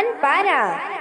One para.